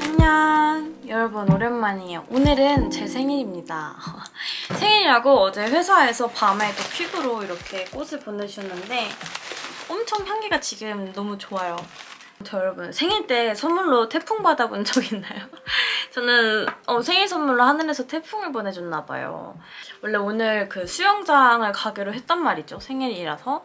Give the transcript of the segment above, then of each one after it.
안녕. 여러분 오랜만이에요. 오늘은 제 생일입니다. 생일이라고 어제 회사에서 밤에 또 퀵으로 이렇게 꽃을 보내주셨는데 엄청 향기가 지금 너무 좋아요. 저 여러분 생일 때 선물로 태풍 받아본 적 있나요? 저는 어, 생일 선물로 하늘에서 태풍을 보내줬나 봐요 원래 오늘 그 수영장을 가기로 했단 말이죠 생일이라서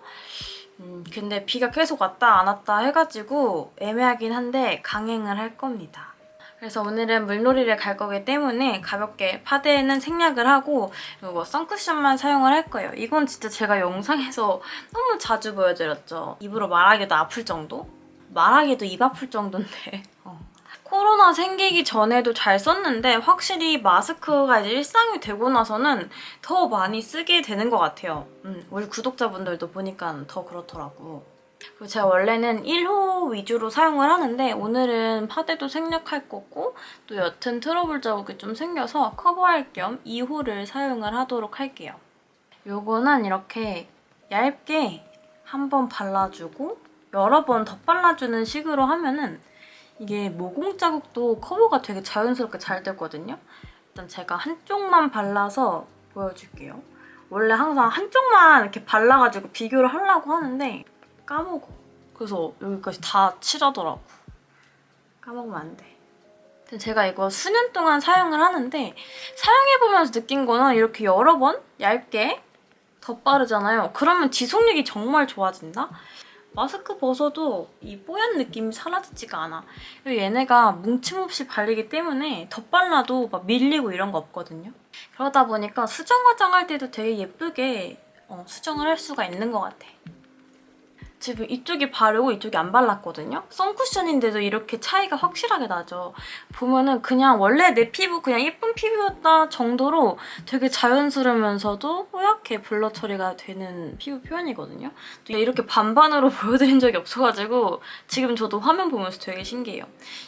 음, 근데 비가 계속 왔다 안 왔다 해가지고 애매하긴 한데 강행을 할 겁니다. 그래서 오늘은 물놀이를 갈 거기 때문에 가볍게 파데에는 생략을 하고 이거 선쿠션만 사용을 할 거예요. 이건 진짜 제가 영상에서 너무 자주 보여드렸죠. 입으로 말하기도 아플 정도? 말하기도 입 아플 정도인데 어. 코로나 생기기 전에도 잘 썼는데 확실히 마스크가 이제 일상이 되고 나서는 더 많이 쓰게 되는 것 같아요. 음, 우리 구독자분들도 보니까 더 그렇더라고. 그리고 제가 원래는 1호 위주로 사용을 하는데 오늘은 파데도 생략할 거고 또 옅은 트러블 자국이 좀 생겨서 커버할 겸 2호를 사용을 하도록 할게요. 요거는 이렇게 얇게 한 번 발라주고 여러 번 덧발라주는 식으로 하면은 이게 모공 자국도 커버가 되게 자연스럽게 잘 되거든요. 일단 제가 한쪽만 발라서 보여줄게요. 원래 항상 한쪽만 이렇게 발라가지고 비교를 하려고 하는데 까먹어. 그래서 여기까지 다 칠하더라고. 까먹으면 안 돼. 제가 이거 수년 동안 사용을 하는데 사용해보면서 느낀 거는 이렇게 여러 번 얇게 덧바르잖아요. 그러면 지속력이 정말 좋아진다? 마스크 벗어도 이 뽀얀 느낌이 사라지지가 않아. 얘네가 뭉침 없이 발리기 때문에 덧발라도 막 밀리고 이런 거 없거든요. 그러다 보니까 수정 화장할 때도 되게 예쁘게 어, 수정을 할 수가 있는 것 같아. 지금 이쪽이 바르고 이쪽이 안 발랐거든요? 선쿠션인데도 이렇게 차이가 확실하게 나죠. 보면은 그냥 원래 내 피부 그냥 예쁜 피부였다 정도로 되게 자연스러우면서도 뽀얗게 블러 처리가 되는 피부 표현이거든요. 이렇게 반반으로 보여드린 적이 없어가지고 지금 저도 화면 보면서 되게 신기해요.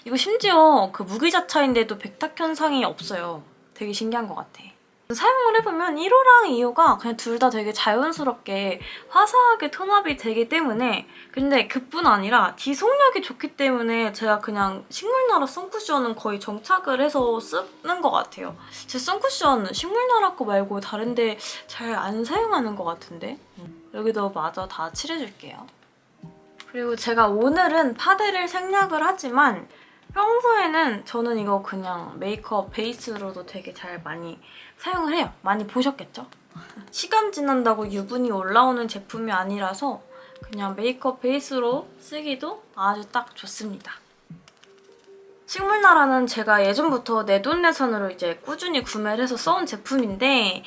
이거 심지어 그 무기자 차인데도 백탁 현상이 없어요. 되게 신기한 것 같아. 사용을 해보면 1호랑 2호가 그냥 둘 다 되게 자연스럽게 화사하게 톤업이 되기 때문에 근데 그뿐 아니라 지속력이 좋기 때문에 제가 그냥 식물나라 선쿠션은 거의 정착을 해서 쓰는 것 같아요. 제 선쿠션 식물나라 거 말고 다른데 잘 안 사용하는 것 같은데 여기도 마저 다 칠해줄게요. 그리고 제가 오늘은 파데를 생략을 하지만 평소에는 저는 이거 그냥 메이크업 베이스로도 되게 잘 많이 사용을 해요. 많이 보셨겠죠? 시간 지난다고 유분이 올라오는 제품이 아니라서 그냥 메이크업 베이스로 쓰기도 아주 딱 좋습니다. 식물나라는 제가 예전부터 내돈내산으로 이제 꾸준히 구매를 해서 써온 제품인데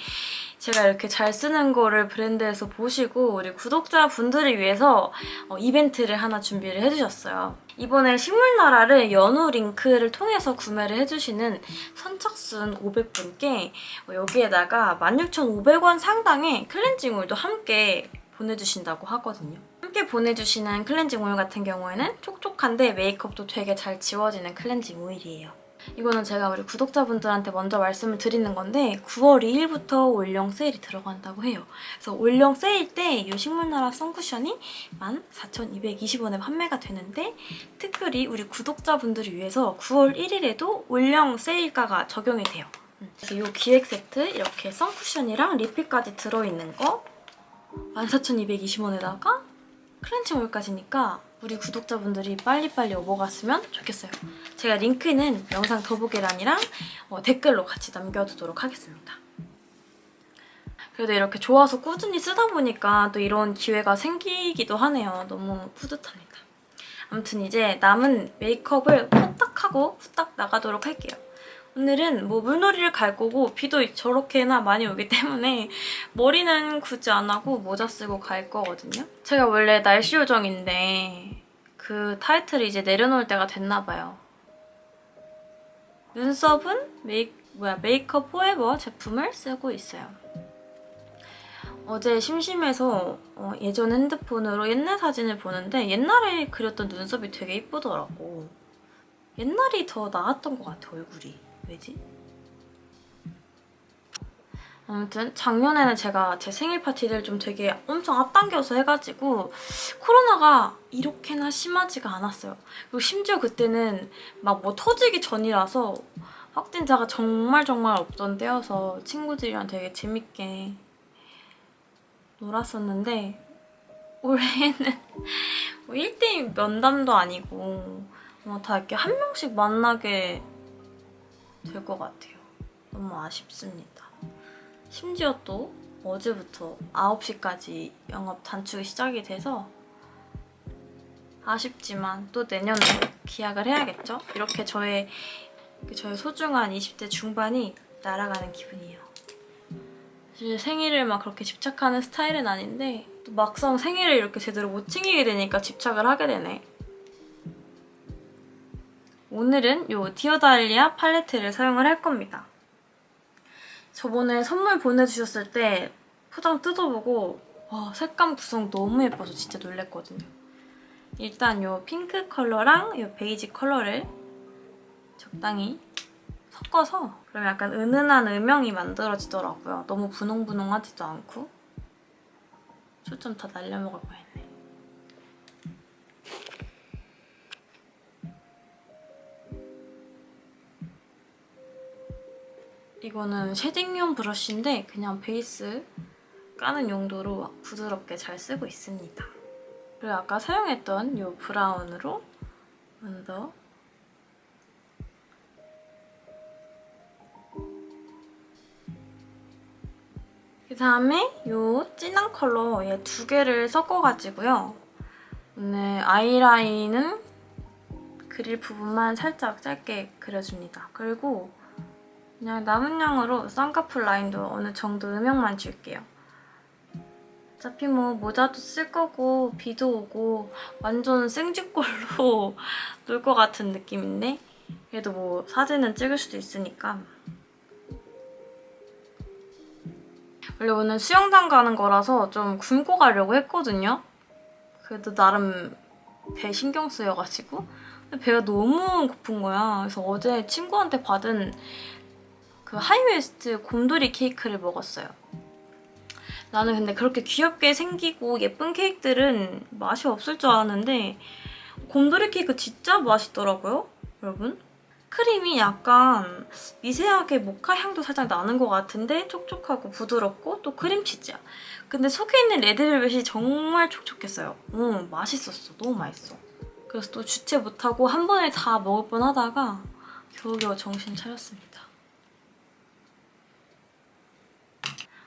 제가 이렇게 잘 쓰는 거를 브랜드에서 보시고 우리 구독자분들을 위해서 어, 이벤트를 하나 준비를 해주셨어요. 이번에 식물나라를 연우 링크를 통해서 구매를 해주시는 선착순 500분께 여기에다가 16,500원 상당의 클렌징 오일도 함께 보내주신다고 하거든요. 함께 보내주시는 클렌징 오일 같은 경우에는 촉촉한데 메이크업도 되게 잘 지워지는 클렌징 오일이에요. 이거는 제가 우리 구독자분들한테 먼저 말씀을 드리는 건데 9월 2일부터 올영 세일이 들어간다고 해요. 그래서 올영 세일 때 이 식물나라 선쿠션이 14,220원에 판매가 되는데 특별히 우리 구독자분들을 위해서 9월 1일에도 올영 세일가가 적용이 돼요. 음, 그래서 이 기획 세트 이렇게 선쿠션이랑 리필까지 들어있는 거 14,220원에다가 클렌징 오일까지니까 우리 구독자분들이 빨리빨리 오버갔으면 좋겠어요. 제가 링크는 영상 더보기란이랑 어, 댓글로 같이 남겨두도록 하겠습니다. 그래도 이렇게 좋아서 꾸준히 쓰다 보니까 또 이런 기회가 생기기도 하네요. 너무 뿌듯합니다. 아무튼 이제 남은 메이크업을 후딱 하고 후딱 나가도록 할게요. 오늘은 뭐 물놀이를 갈 거고 비도 저렇게나 많이 오기 때문에 머리는 굳이 안 하고 모자 쓰고 갈 거거든요. 제가 원래 날씨 요정인데 그 타이틀을 이제 내려놓을 때가 됐나 봐요. 눈썹은 메이, 뭐야, 메이크업 포에버 제품을 쓰고 있어요. 어제 심심해서 어, 예전 핸드폰으로 옛날 사진을 보는데 옛날에 그렸던 눈썹이 되게 이쁘더라고. 옛날이 더 나았던 것 같아, 얼굴이. 왜지? 아무튼 작년에는 제가 제 생일 파티를 좀 되게 엄청 앞당겨서 해가지고 코로나가 이렇게나 심하지가 않았어요. 그리고 심지어 그때는 막 뭐 터지기 전이라서 확진자가 정말 정말 없던 때여서 친구들이랑 되게 재밌게 놀았었는데 올해는 뭐 1대1 면담도 아니고 뭐다 이렇게 한 명씩 만나게 될 것 같아요. 너무 아쉽습니다. 심지어 또 어제부터 9시까지 영업 단축이 시작이 돼서 아쉽지만 또 내년에 기약을 해야겠죠? 이렇게 저의 저의 소중한 20대 중반이 날아가는 기분이에요. 사실 생일을 막 그렇게 집착하는 스타일은 아닌데 또 막상 생일을 이렇게 제대로 못 챙기게 되니까 집착을 하게 되네. 오늘은 이 디오달리아 팔레트를 사용을 할 겁니다. 저번에 선물 보내주셨을 때 포장 뜯어보고 와 색감 구성 너무 예뻐서 진짜 놀랬거든요. 일단 이 핑크 컬러랑 이 베이지 컬러를 적당히 섞어서 그럼 약간 은은한 음영이 만들어지더라고요. 너무 분홍분홍하지도 않고 초점 다 날려먹을 뻔했네. 이거는 쉐딩용 브러쉬인데 그냥 베이스 까는 용도로 부드럽게 잘 쓰고 있습니다. 그리고 아까 사용했던 이 브라운으로 먼저 그 다음에 이 진한 컬러 얘 두 개를 섞어가지고요. 오늘 아이라인은 그릴 부분만 살짝 짧게 그려줍니다. 그리고 그냥 남은 양으로 쌍꺼풀 라인도 어느 정도 음영만 줄게요. 어차피 뭐 모자도 쓸 거고 비도 오고 완전 생쥐꼴로 놀 것 같은 느낌인데 그래도 뭐 사진은 찍을 수도 있으니까 원래 오늘 수영장 가는 거라서 좀 굶고 가려고 했거든요. 그래도 나름 배 신경 쓰여가지고 배가 너무 고픈 거야. 그래서 어제 친구한테 받은 그 하이웨스트 곰돌이 케이크를 먹었어요. 나는 근데 그렇게 귀엽게 생기고 예쁜 케이크들은 맛이 없을 줄 알았는데 곰돌이 케이크 진짜 맛있더라고요, 여러분. 크림이 약간 미세하게 모카 향도 살짝 나는 것 같은데 촉촉하고 부드럽고 또 크림치즈야. 근데 속에 있는 레드벨벳이 정말 촉촉했어요. 음, 맛있었어. 너무 맛있어. 그래서 또 주체 못하고 한 번에 다 먹을 뻔 하다가 겨우겨우 정신 차렸습니다.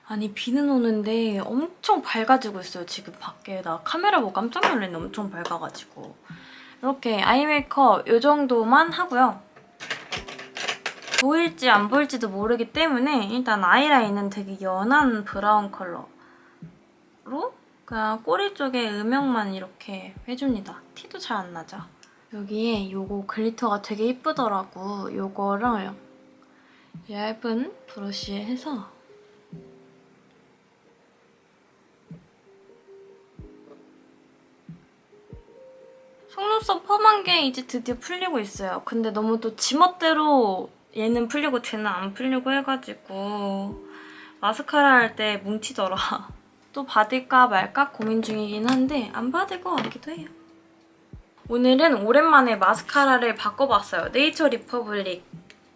아니 비는 오는데 엄청 밝아지고 있어요 지금 밖에 나 카메라 보고 깜짝 놀랐네 엄청 밝아가지고 이렇게 아이 메이크업 이 정도만 하고요 보일지 안 보일지도 모르기 때문에 일단 아이라인은 되게 연한 브라운 컬러로 그냥 꼬리 쪽에 음영만 이렇게 해줍니다. 티도 잘 안 나죠? 여기에 이거 글리터가 되게 이쁘더라고. 이거를 얇은 브러쉬에 해서 속눈썹 펌한 게 이제 드디어 풀리고 있어요. 근데 너무 또 지멋대로 얘는 풀리고 쟤는 안 풀리고 해가지고 마스카라 할 때 뭉치더라. 또 받을까 말까 고민 중이긴 한데 안 받을 것 같기도 해요. 오늘은 오랜만에 마스카라를 바꿔봤어요. 네이처 리퍼블릭.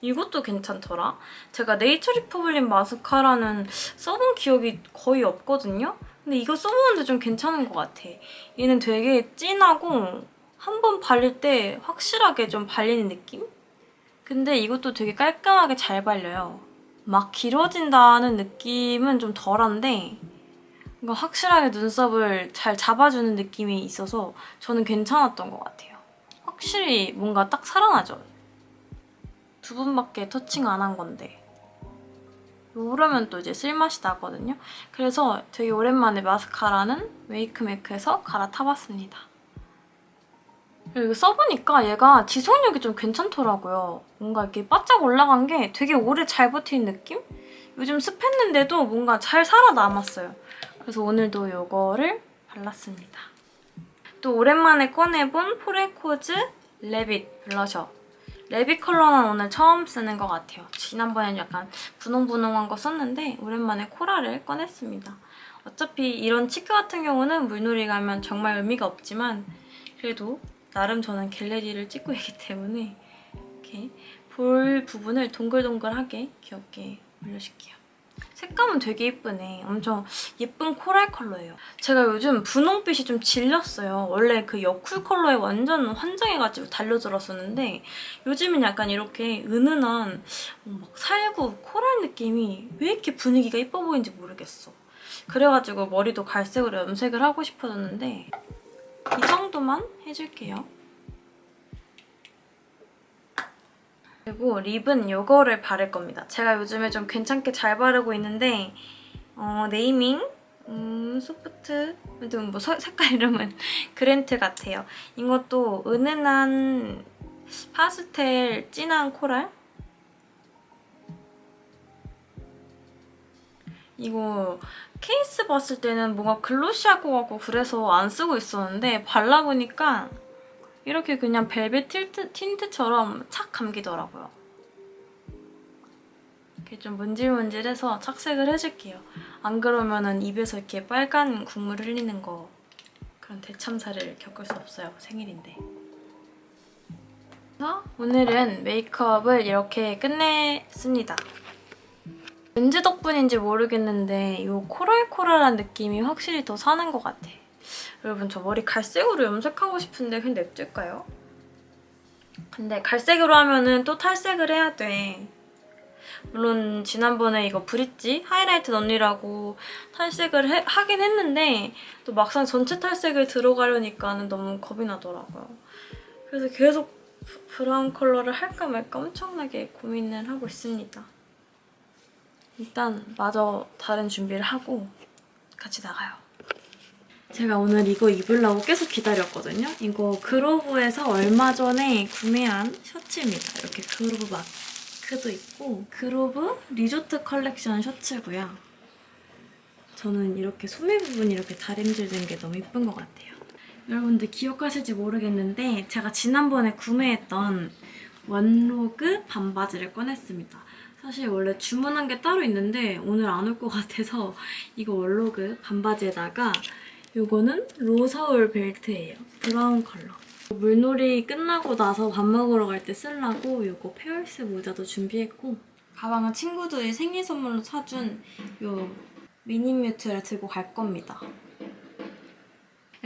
이것도 괜찮더라. 제가 네이처 리퍼블릭 마스카라는 써본 기억이 거의 없거든요? 근데 이거 써보는데 좀 괜찮은 것 같아. 얘는 되게 진하고 한 번 발릴 때 확실하게 좀 발리는 느낌? 근데 이것도 되게 깔끔하게 잘 발려요. 막 길어진다는 느낌은 좀 덜한데 뭔가 확실하게 눈썹을 잘 잡아주는 느낌이 있어서 저는 괜찮았던 것 같아요. 확실히 뭔가 딱 살아나죠? 두 번밖에 터칭 안 한 건데 요러면 또 이제 쓸맛이 나거든요. 그래서 되게 오랜만에 마스카라는 웨이크메이크에서 갈아타봤습니다. 그리고 써보니까 얘가 지속력이 좀 괜찮더라고요. 뭔가 이렇게 바짝 올라간 게 되게 오래 잘 버티는 느낌? 요즘 습했는데도 뭔가 잘 살아남았어요. 그래서 오늘도 이거를 발랐습니다. 또 오랜만에 꺼내본 포렌코즈 rabbit blusher. rabbit 컬러는 오늘 처음 쓰는 것 같아요. 지난번엔 약간 분홍분홍한 거 썼는데 오랜만에 coral을 꺼냈습니다. 어차피 이런 cheek 같은 경우는 물놀이 가면 정말 의미가 없지만 그래도 나름 저는 갤러리를 찍고 있기 때문에 이렇게 볼 부분을 동글동글하게 귀엽게 올려줄게요. 색감은 되게 예쁘네. 엄청 예쁜 코랄 컬러예요. 제가 요즘 분홍빛이 좀 질렸어요. 원래 그 여쿨 컬러에 완전 환장해가지고 달려들었었는데 요즘은 약간 이렇게 은은한 막 살구 코랄 느낌이 왜 이렇게 분위기가 예뻐 보이는지 모르겠어. 그래가지고 머리도 갈색으로 염색을 하고 싶어졌는데 이 정도만 해줄게요. 그리고 립은 이거를 바를 겁니다. 제가 요즘에 좀 괜찮게 잘 바르고 있는데 어, 네이밍 음, 소프트 뭐 서- 색깔 이름은 그랜트 같아요. 이것도 은은한 파스텔 진한 코랄 이거 케이스 봤을 때는 뭔가 glossy할 것 같고 그래서 안 쓰고 있었는데 발라보니까 이렇게 그냥 벨벳 tint, tint처럼 착 감기더라고요. 이렇게 좀 문질문질해서 착색을 해줄게요. 안 그러면 은 입에서 이렇게 빨간 국물 흘리는 거 그런 대참사를 겪을 수 없어요. 생일인데. 오늘은 메이크업을 이렇게 끝냈습니다. 왠지 덕분인지 모르겠는데 이 coralcoral한 느낌이 확실히 더 사는 것 같아. 여러분 저 머리 갈색으로 염색하고 싶은데 그냥 냅둘까요? 근데 갈색으로 하면은 또 탈색을 해야 돼. 물론 지난번에 이거 브릿지 하이라이트 넣느라고 탈색을 해- 하긴 했는데 또 막상 전체 탈색을 들어가려니까는 너무 겁이 나더라고요. 그래서 계속 브- brown 컬러를 할까 말까 엄청나게 고민을 하고 있습니다. 일단 마저 다른 준비를 하고 같이 나가요. 제가 오늘 이거 입으려고 계속 기다렸거든요. 이거 그로브에서 얼마 전에 구매한 셔츠입니다. 이렇게 그로브 마크도 있고 그로브 리조트 컬렉션 셔츠고요. 저는 이렇게 소매 부분이 이렇게 다림질된 게 너무 예쁜 것 같아요. 여러분들 기억하실지 모르겠는데 제가 지난번에 구매했던 원로그 반바지를 꺼냈습니다. 사실 원래 주문한 게 따로 있는데 오늘 안 올 것 같아서 이거 원로그 반바지에다가 이거는 로서울 벨트예요. brown 컬러. 물놀이 끝나고 나서 밥 먹으러 갈 때 쓰려고 이거 페어스 모자도 준비했고 가방은 친구들이 생일 선물로 사준 이 미니뮤트를 들고 갈 겁니다.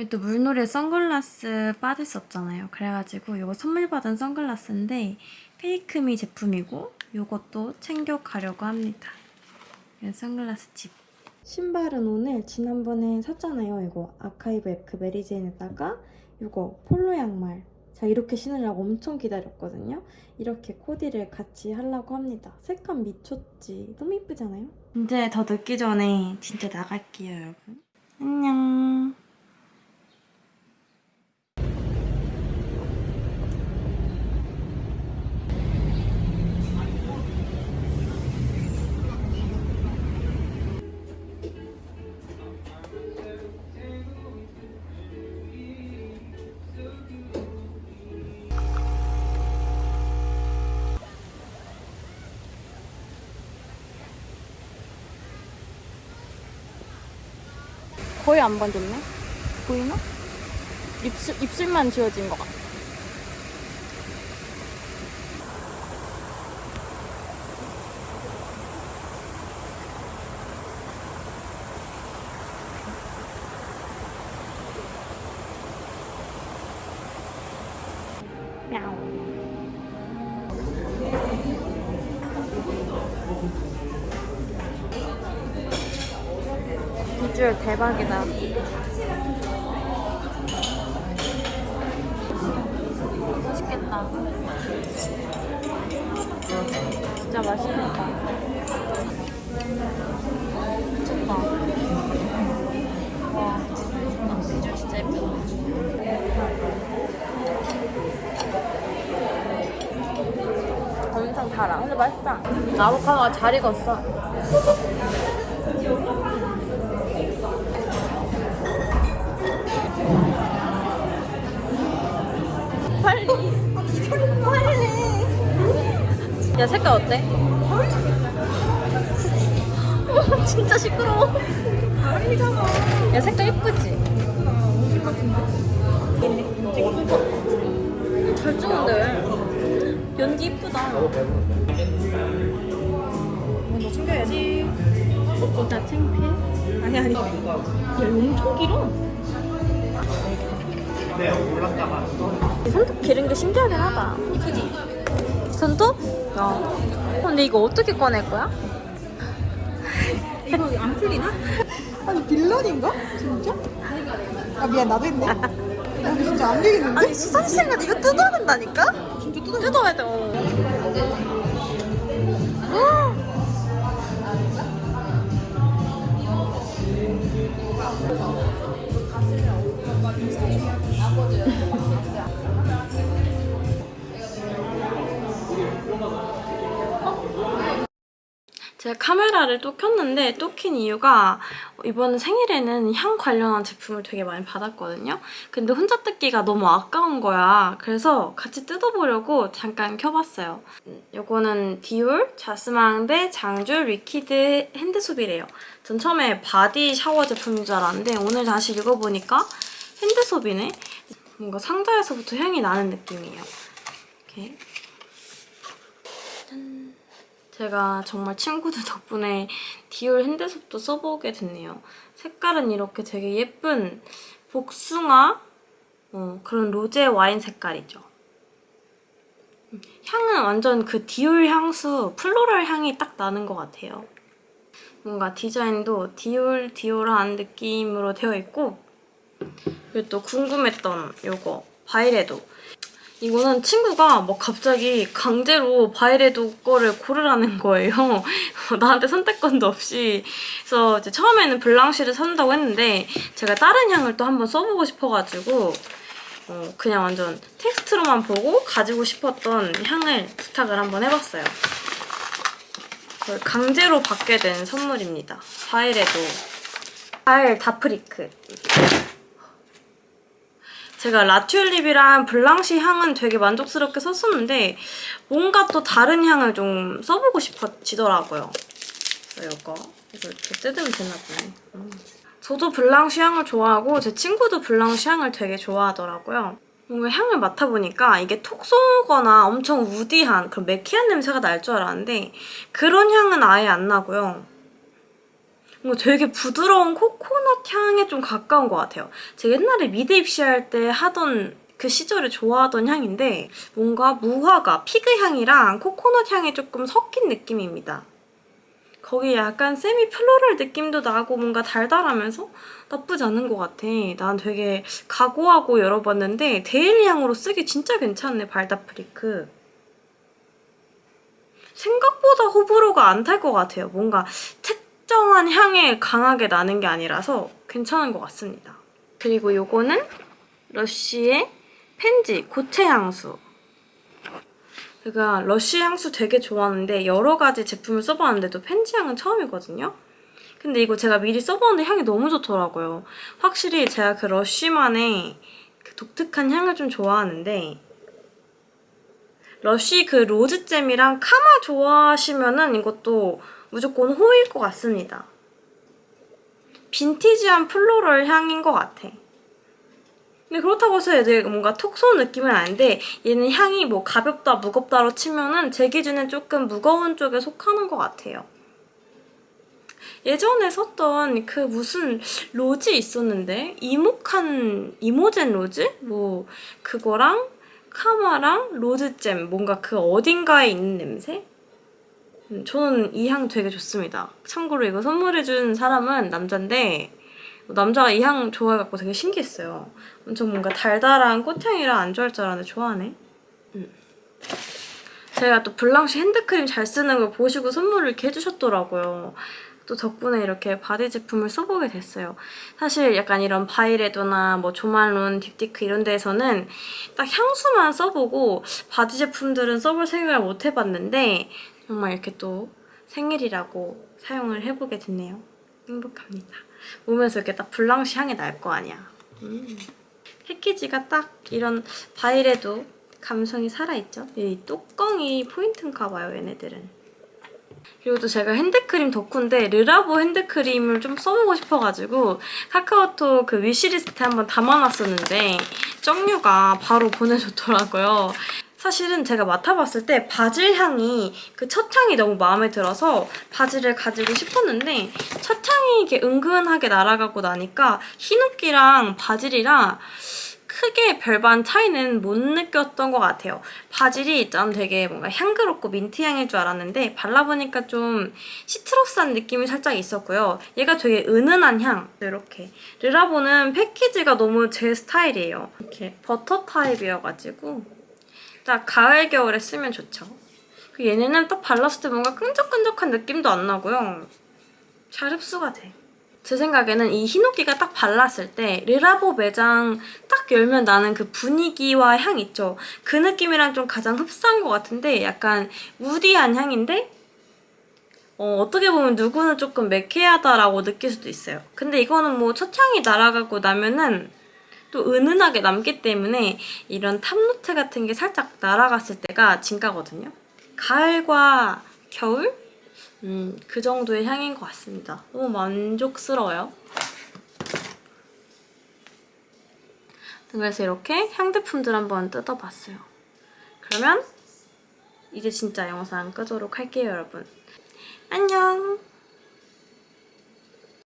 또 물놀이에 선글라스 빠질 수 없잖아요. 그래가지고 이거 선물 받은 선글라스인데 페이크미 제품이고 이것도 챙겨가려고 합니다. 이 선글라스 집. 신발은 오늘 지난번에 샀잖아요. 이거 아카이브 앱크 Mary Jane에다가 이거 폴로 양말. 제가 이렇게 신으려고 엄청 기다렸거든요. 이렇게 코디를 같이 하려고 합니다. 색감 미쳤지. 너무 이쁘잖아요? 이제 더 늦기 전에 진짜 나갈게요, 여러분. 안녕. 거의 안 번졌네? 보이나? 입술, 입술만 지워진 것 같아. 야옹. 비주얼 대박이다. 맛있겠다. 진짜 맛있겠다. 미쳤다. 와, 비주얼 진짜 예쁘다. 더 이상 달아. 근데 맛있다. 아보카도가 잘 익었어. 야 색깔 어때? 오, 진짜 시끄러워. 야 색깔 예쁘지? 잘 찍는데 연기 이쁘다. 너 챙겨야지. 나 창피해? 아니 아니. 야 엄청 길어. 네, 올랐다가. 손톱 기른 게 신기하긴 하다. 그지? 손톱? 어. 근데 이거 어떻게 꺼낼 거야? 이거 안 풀리나? 아니 빌런인가? 진짜? 아 미안 나도 했네. 아, 진짜 안 되겠는데? 아니 수산시간 이거 뜯어야 된다니까? 진짜 뜯어. 뜯어야 돼. 어. 제가 카메라를 또 켰는데 또 킨 이유가 이번 생일에는 향 관련한 제품을 되게 많이 받았거든요. 근데 혼자 뜯기가 너무 아까운 거야. 그래서 같이 뜯어보려고 잠깐 켜봤어요. 음, 요거는 디올 쟈스망 데 장쥬 liquid hand soap이래요. 전 처음에 body 샤워 제품인 줄 알았는데 오늘 다시 읽어보니까 hand soap이네. 뭔가 상자에서부터 향이 나는 느낌이에요. 이렇게 제가 정말 친구들 덕분에 디올 hand soap도 써보게 됐네요. 색깔은 이렇게 되게 예쁜 복숭아 어, 그런 로제 와인 색깔이죠. 음, 향은 완전 그 디올 향수, floral 향이 딱 나는 것 같아요. 뭔가 디자인도 디올 디올한 느낌으로 되어 있고 그리고 또 궁금했던 요거 바이레도 이거는 친구가 뭐 갑자기 강제로 바이레도 거를 고르라는 거예요. 나한테 선택권도 없이. 그래서 이제 처음에는 블랑쉬를 산다고 했는데 제가 다른 향을 또 한번 써보고 싶어가지고 어, 그냥 완전 텍스트로만 보고 가지고 싶었던 향을 부탁을 한번 해봤어요. 강제로 받게 된 선물입니다. 바이레도 바일 다프리크 제가 라튤립이랑 블랑쉬 향은 되게 만족스럽게 썼었는데 뭔가 또 다른 향을 좀 써보고 싶어지더라고요. 이거 이거 이렇게 뜯으면 되나 보네. 음. 저도 블랑쉬 향을 좋아하고 제 친구도 블랑쉬 향을 되게 좋아하더라고요. 뭔가 향을 맡아보니까 이게 톡 쏘거나 엄청 woody한 그런 매캐한 냄새가 날 줄 알았는데 그런 향은 아예 안 나고요. 뭔가 되게 부드러운 코코넛 향에 좀 가까운 것 같아요. 제가 옛날에 미대 입시할 때 하던 그 시절에 좋아하던 향인데 뭔가 무화과, fig 향이랑 코코넛 향이 조금 섞인 느낌입니다. 거기 약간 semi floral 느낌도 나고 뭔가 달달하면서 나쁘지 않은 것 같아. 난 되게 각오하고 열어봤는데 daily 향으로 쓰기 진짜 괜찮네, 발다프리크. 생각보다 호불호가 안 탈 것 같아요. 뭔가 특 특정한 향이 강하게 나는 게 아니라서 괜찮은 것 같습니다. 그리고 요거는 러쉬의 팬지 고체 향수. 제가 러쉬 향수 되게 좋아하는데 여러 가지 제품을 써봤는데도 팬지 향은 처음이거든요. 근데 이거 제가 미리 써봤는데 향이 너무 좋더라고요. 확실히 제가 그 러쉬만의 그 독특한 향을 좀 좋아하는데 러쉬 그 로즈잼이랑 카마 좋아하시면은 이것도 무조건 호일 것 같습니다. 빈티지한 floral 향인 것 같아. 근데 그렇다고 해서 얘들 뭔가 톡 쏘는 느낌은 아닌데 얘는 향이 뭐 가볍다 무겁다로 치면은 제 기준엔 조금 무거운 쪽에 속하는 것 같아요. 예전에 썼던 그 무슨 로즈 있었는데 이목한 이모젠 로즈? 뭐 그거랑 카마랑 로즈잼 뭔가 그 어딘가에 있는 냄새? 음, 저는 이 향 되게 좋습니다. 참고로 이거 선물해준 사람은 남자인데 남자가 이 향 좋아해갖고 되게 신기했어요. 엄청 뭔가 달달한 꽃향이라 안 좋아할 줄 알았는데 좋아하네. 음. 제가 또 블랑쉬 핸드크림 잘 쓰는 걸 보시고 선물을 이렇게 해주셨더라고요. 또 덕분에 이렇게 바디 제품을 써보게 됐어요. 사실 약간 이런 바이레도나 뭐 조말론, 딥티크 이런 데에서는 딱 향수만 써보고 바디 제품들은 써볼 생각을 못 해봤는데 정말 이렇게 또 생일이라고 사용을 해보게 됐네요. 행복합니다. 몸에서 이렇게 딱 블랑쉬 향이 날 거 아니야. 음. 패키지가 딱 이런 바이레도 감성이 살아있죠? 이 뚜껑이 포인트인가 봐요, 얘네들은. 그리고 또 제가 핸드크림 덕후인데 르라보 핸드크림을 좀 써보고 싶어가지고 카카오톡 그 wishlist에 한번 담아놨었는데 정류가 바로 보내줬더라고요. 사실은 제가 맡아봤을 때 바질 향이 그 첫 향이 너무 마음에 들어서 바질을 가지고 싶었는데 첫 향이 이게 은근하게 날아가고 나니까 히노키랑 바질이랑 크게 별반 차이는 못 느꼈던 것 같아요. 바질이 좀 되게 뭔가 향그럽고 민트 향일 줄 알았는데 발라보니까 좀 시트러스한 느낌이 살짝 있었고요. 얘가 되게 은은한 향. 이렇게. 르라보는 패키지가 너무 제 스타일이에요. 이렇게 버터 타입이어가지고 딱 가을, 겨울에 쓰면 좋죠. 그리고 얘네는 딱 발랐을 때 뭔가 끈적끈적한 느낌도 안 나고요. 잘 흡수가 돼. 제 생각에는 이 히노키가 딱 발랐을 때 르라보 매장 딱 열면 나는 그 분위기와 향 있죠. 그 느낌이랑 좀 가장 흡사한 것 같은데 약간 우디한 향인데 어, 어떻게 보면 누구는 조금 매캐하다라고 느낄 수도 있어요. 근데 이거는 뭐 첫 향이 날아가고 나면은 또 은은하게 남기 때문에 이런 탑노트 같은 게 살짝 날아갔을 때가 진가거든요. 가을과 겨울? 음, 그 정도의 향인 것 같습니다. 너무 만족스러워요. 그래서 이렇게 향제품들 한번 뜯어봤어요. 그러면 이제 진짜 영상 끄도록 할게요, 여러분. 안녕!